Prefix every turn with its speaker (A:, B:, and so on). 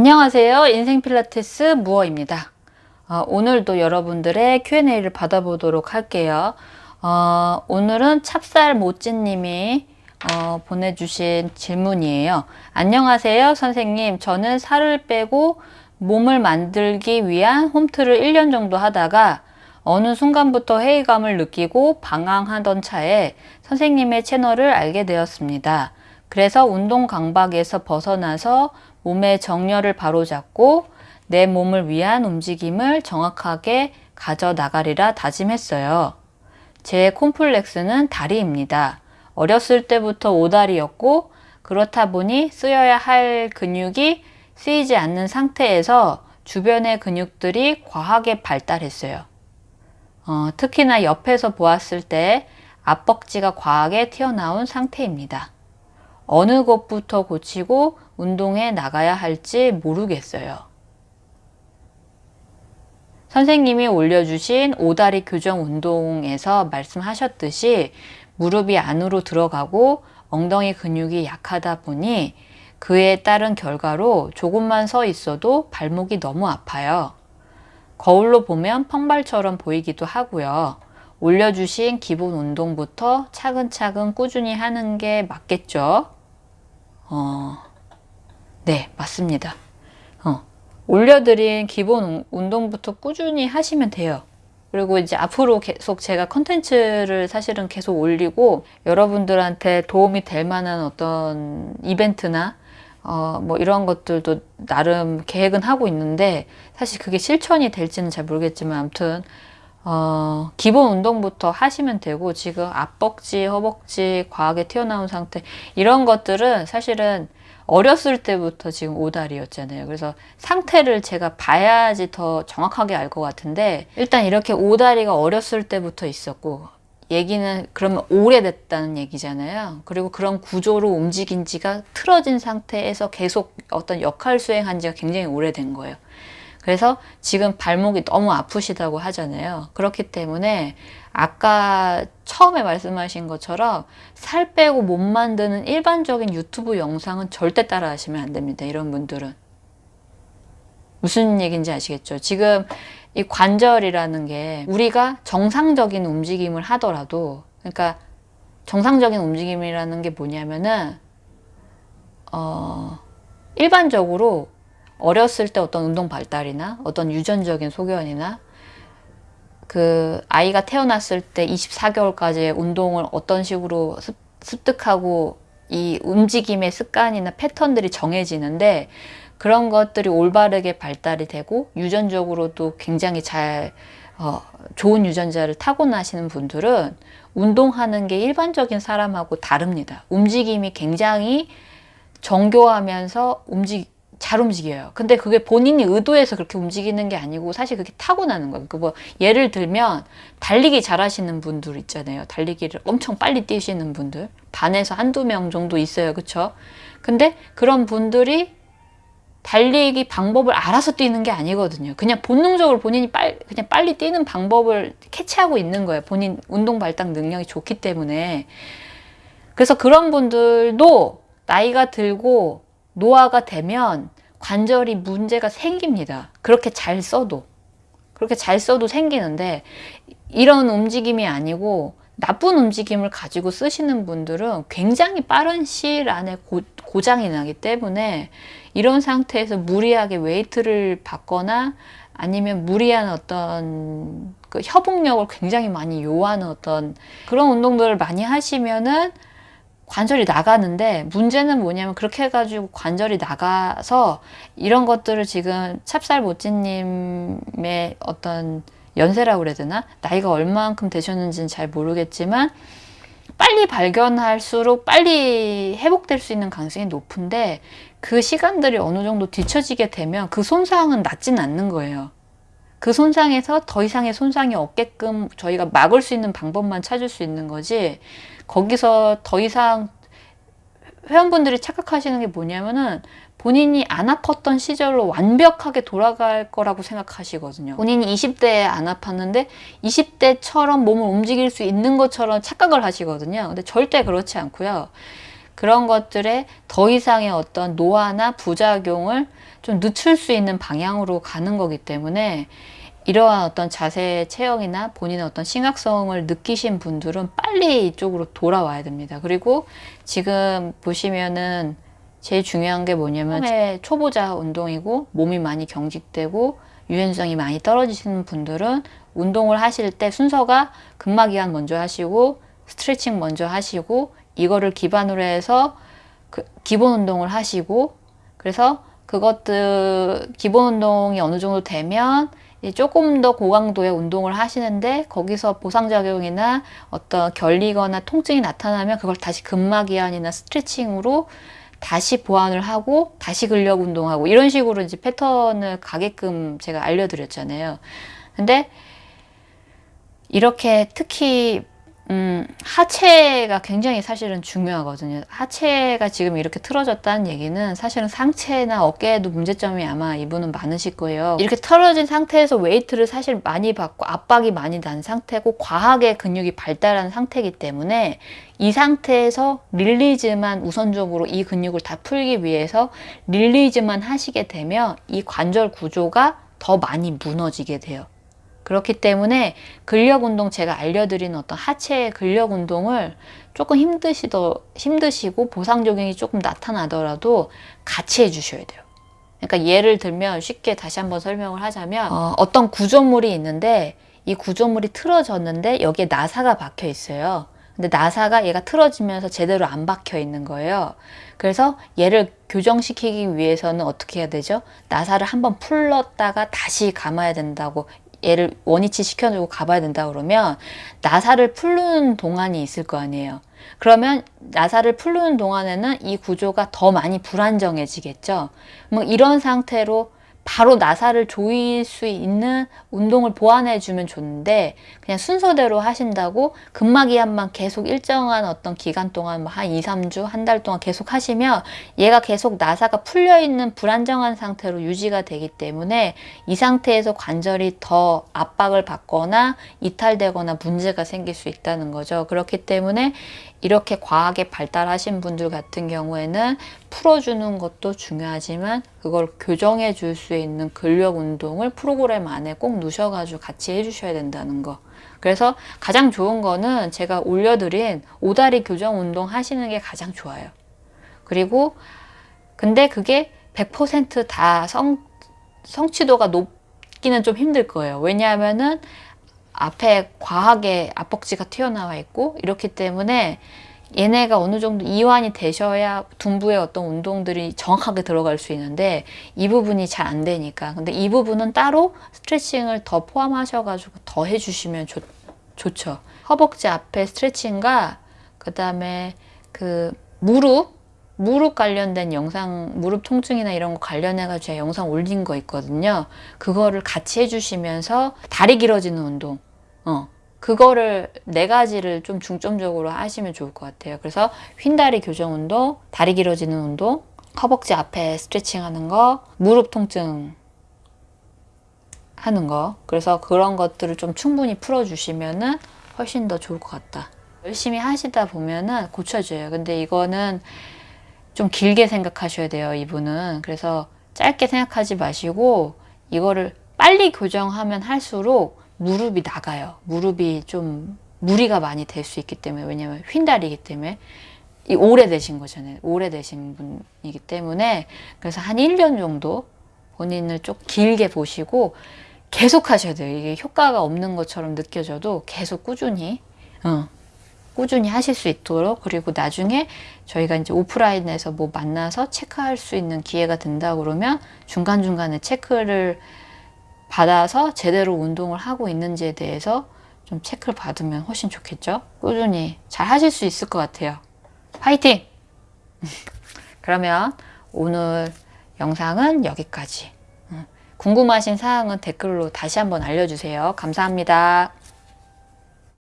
A: 안녕하세요. 인생 필라테스 무어입니다. 어, 오늘도 여러분들의 Q&A를 받아보도록 할게요. 어, 오늘은 찹쌀 모찌님이 어, 보내주신 질문이에요. 안녕하세요 선생님. 저는 살을 빼고 몸을 만들기 위한 홈트를 1년 정도 하다가 어느 순간부터 회의감을 느끼고 방황하던 차에 선생님의 채널을 알게 되었습니다. 그래서 운동 강박에서 벗어나서 몸의 정렬을 바로잡고 내 몸을 위한 움직임을 정확하게 가져나가리라 다짐했어요. 제 콤플렉스는 다리입니다. 어렸을 때부터 오다리였고 그렇다 보니 쓰여야 할 근육이 쓰이지 않는 상태에서 주변의 근육들이 과하게 발달했어요. 어, 특히나 옆에서 보았을 때 앞벅지가 과하게 튀어나온 상태입니다. 어느 것부터 고치고 운동에 나가야 할지 모르겠어요. 선생님이 올려주신 오다리 교정 운동에서 말씀하셨듯이 무릎이 안으로 들어가고 엉덩이 근육이 약하다 보니 그에 따른 결과로 조금만 서 있어도 발목이 너무 아파요. 거울로 보면 펑발처럼 보이기도 하고요. 올려주신 기본 운동부터 차근차근 꾸준히 하는 게 맞겠죠? 어, 네, 맞습니다. 어, 올려드린 기본 운동부터 꾸준히 하시면 돼요. 그리고 이제 앞으로 계속 제가 컨텐츠를 사실은 계속 올리고 여러분들한테 도움이 될 만한 어떤 이벤트나 어, 뭐 이런 것들도 나름 계획은 하고 있는데 사실 그게 실천이 될지는 잘 모르겠지만 아무튼 어, 기본 운동부터 하시면 되고 지금 앞벅지, 허벅지 과하게 튀어나온 상태 이런 것들은 사실은 어렸을 때부터 지금 오다리였잖아요. 그래서 상태를 제가 봐야지 더 정확하게 알 것 같은데 일단 이렇게 오다리가 어렸을 때부터 있었고 얘기는 그러면 오래됐다는 얘기잖아요. 그리고 그런 구조로 움직인 지가 틀어진 상태에서 계속 어떤 역할 수행한 지가 굉장히 오래된 거예요. 그래서 지금 발목이 너무 아프시다고 하잖아요. 그렇기 때문에 아까 처음에 말씀하신 것처럼 살 빼고 몸 만드는 일반적인 유튜브 영상은 절대 따라 하시면 안 됩니다. 이런 분들은. 무슨 얘기인지 아시겠죠? 지금 이 관절이라는 게 우리가 정상적인 움직임을 하더라도 그러니까 정상적인 움직임이라는 게 뭐냐면은 어 일반적으로 어렸을 때 어떤 운동 발달이나 어떤 유전적인 소견이나 그 아이가 태어났을 때 24개월까지 운동을 어떤 식으로 습득하고 이 움직임의 습관이나 패턴들이 정해지는데 그런 것들이 올바르게 발달이 되고 유전적으로도 굉장히 잘 어, 좋은 유전자를 타고나시는 분들은 운동하는 게 일반적인 사람하고 다릅니다. 움직임이 굉장히 정교하면서 움직 잘 움직여요. 근데 그게 본인이 의도해서 그렇게 움직이는 게 아니고 사실 그게 타고나는 거예요. 그뭐 예를 들면 달리기 잘하시는 분들 있잖아요. 달리기를 엄청 빨리 뛰시는 분들 반에서 한두 명 정도 있어요. 그쵸? 근데 그런 분들이 달리기 방법을 알아서 뛰는 게 아니거든요. 그냥 본능적으로 본인이 빨, 그냥 빨리 뛰는 방법을 캐치하고 있는 거예요. 본인 운동 발달 능력이 좋기 때문에. 그래서 그런 분들도 나이가 들고 노화가 되면 관절이 문제가 생깁니다. 그렇게 잘 써도. 그렇게 잘 써도 생기는데 이런 움직임이 아니고 나쁜 움직임을 가지고 쓰시는 분들은 굉장히 빠른 시일 안에 고, 고장이 나기 때문에 이런 상태에서 무리하게 웨이트를 받거나 아니면 무리한 어떤 그 협응력을 굉장히 많이 요하는 어떤 그런 운동들을 많이 하시면은 관절이 나가는데 문제는 뭐냐면 그렇게 해가지고 관절이 나가서 이런 것들을 지금 찹쌀 모찌님의 어떤 연세라고 그래야 되나? 나이가 얼마만큼 되셨는지는 잘 모르겠지만 빨리 발견할수록 빨리 회복될 수 있는 가능성이 높은데 그 시간들이 어느 정도 뒤처지게 되면 그 손상은 낫진 않는 거예요. 그 손상에서 더 이상의 손상이 없게끔 저희가 막을 수 있는 방법만 찾을 수 있는 거지 거기서 더 이상 회원분들이 착각하시는 게 뭐냐면은 본인이 안 아팠던 시절로 완벽하게 돌아갈 거라고 생각하시거든요. 본인이 20대에 안 아팠는데 20대처럼 몸을 움직일 수 있는 것처럼 착각을 하시거든요. 근데 절대 그렇지 않고요. 그런 것들에 더 이상의 어떤 노화나 부작용을 좀 늦출 수 있는 방향으로 가는 거기 때문에 이러한 어떤 자세 체형이나 본인의 어떤 심각성을 느끼신 분들은 빨리 이쪽으로 돌아와야 됩니다. 그리고 지금 보시면은 제일 중요한 게 뭐냐면 처음에 초보자 운동이고 몸이 많이 경직되고 유연성이 많이 떨어지시는 분들은 운동을 하실 때 순서가 근막이완 먼저 하시고 스트레칭 먼저 하시고 이거를 기반으로 해서 그 기본 운동을 하시고 그래서 그것들 기본 운동이 어느 정도 되면 조금 더 고강도의 운동을 하시는데 거기서 보상작용이나 어떤 결리거나 통증이 나타나면 그걸 다시 근막이완이나 스트레칭으로 다시 보완을 하고 다시 근력 운동하고 이런 식으로 이제 패턴을 가게끔 제가 알려드렸잖아요. 근데 이렇게 특히 음, 하체가 굉장히 사실은 중요하거든요. 하체가 지금 이렇게 틀어졌다는 얘기는 사실은 상체나 어깨에도 문제점이 아마 이분은 많으실 거예요. 이렇게 틀어진 상태에서 웨이트를 사실 많이 받고 압박이 많이 난 상태고 과하게 근육이 발달한 상태이기 때문에 이 상태에서 release만 우선적으로 이 근육을 다 풀기 위해서 release만 하시게 되면 이 관절 구조가 더 많이 무너지게 돼요. 그렇기 때문에 근력 운동 제가 알려드리는 어떤 하체의 근력 운동을 조금 힘드시더 힘드시고 보상 적용이 조금 나타나더라도 같이 해주셔야 돼요. 그러니까 예를 들면 쉽게 다시 한번 설명을 하자면 어, 어떤 구조물이 있는데 이 구조물이 틀어졌는데 여기에 나사가 박혀 있어요. 근데 나사가 얘가 틀어지면서 제대로 안 박혀 있는 거예요. 그래서 얘를 교정시키기 위해서는 어떻게 해야 되죠? 나사를 한번 풀렀다가 다시 감아야 된다고 얘를 원위치 시켜주고 가봐야 된다 그러면 나사를 풀는 동안이 있을 거 아니에요. 그러면 나사를 풀는 동안에는 이 구조가 더 많이 불안정해지겠죠. 뭐 이런 상태로 바로 나사를 조일 수 있는 운동을 보완해 주면 좋은데 그냥 순서대로 하신다고 근막이완만 계속 일정한 어떤 기간 동안 뭐 한 2, 3주, 한 달 동안 계속 하시면 얘가 계속 나사가 풀려 있는 불안정한 상태로 유지가 되기 때문에 이 상태에서 관절이 더 압박을 받거나 이탈되거나 문제가 생길 수 있다는 거죠. 그렇기 때문에 이렇게 과하게 발달하신 분들 같은 경우에는 풀어주는 것도 중요하지만 그걸 교정해 줄 수 있는 근력 운동을 프로그램 안에 꼭 넣으셔가지고 같이 해주셔야 된다는 거. 그래서 가장 좋은 거는 제가 올려드린 오다리 교정 운동 하시는 게 가장 좋아요. 그리고 근데 그게 100%다 성, 성취도가 높기는 좀 힘들 거예요. 왜냐하면은 앞에 과하게 앞벅지가 튀어나와 있고 이렇기 때문에 얘네가 어느 정도 이완이 되셔야 둔부의 어떤 운동들이 정확하게 들어갈 수 있는데 이 부분이 잘 안 되니까. 근데 이 부분은 따로 스트레칭을 더 포함하셔가지고 더 해주시면 좋, 좋죠. 허벅지 앞에 스트레칭과 그 다음에 그 무릎 무릎 관련된 영상 무릎 통증이나 이런 거 관련해 가지고 제가 영상 올린 거 있거든요. 그거를 같이 해주시면서 다리 길어지는 운동 어, 그거를 네 가지를 좀 중점적으로 하시면 좋을 것 같아요. 그래서 휜다리 교정 운동, 다리 길어지는 운동, 허벅지 앞에 스트레칭 하는 거, 무릎 통증 하는 거. 그래서 그런 것들을 좀 충분히 풀어주시면은 훨씬 더 좋을 것 같다. 열심히 하시다 보면은 고쳐져요. 근데 이거는 좀 길게 생각하셔야 돼요. 이분은. 그래서 짧게 생각하지 마시고 이거를 빨리 교정하면 할수록 무릎이 나가요. 무릎이 좀 무리가 많이 될 수 있기 때문에 왜냐면 휜다리이기 때문에 이 오래되신 거잖아요. 오래되신 분이기 때문에 그래서 한 1년 정도 본인을 좀 길게 보시고 계속 하셔야 돼요. 이게 효과가 없는 것처럼 느껴져도 계속 꾸준히 어, 꾸준히 하실 수 있도록 그리고 나중에 저희가 이제 오프라인에서 뭐 만나서 체크할 수 있는 기회가 된다 그러면 중간중간에 체크를 받아서 제대로 운동을 하고 있는지에 대해서 좀 체크를 받으면 훨씬 좋겠죠? 꾸준히 잘 하실 수 있을 것 같아요. 화이팅! 그러면 오늘 영상은 여기까지. 궁금하신 사항은 댓글로 다시 한번 알려주세요. 감사합니다.